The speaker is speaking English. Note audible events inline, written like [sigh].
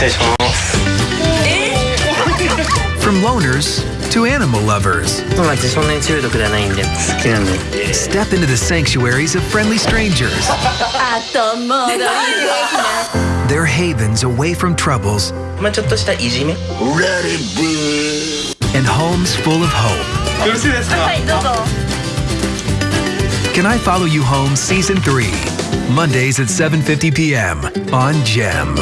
[laughs] From loners to animal lovers, step into the sanctuaries of friendly strangers. 後戻りできない They're havens away from troubles and homes full of hope. Can I Follow You Home Season 3? Mondays at 7:50 p.m. on Gem.